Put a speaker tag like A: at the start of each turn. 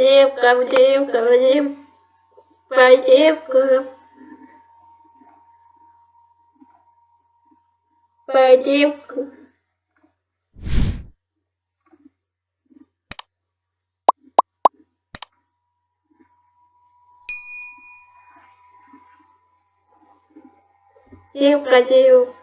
A: Девка, девка, девка, девка. Девка. Девка, девка.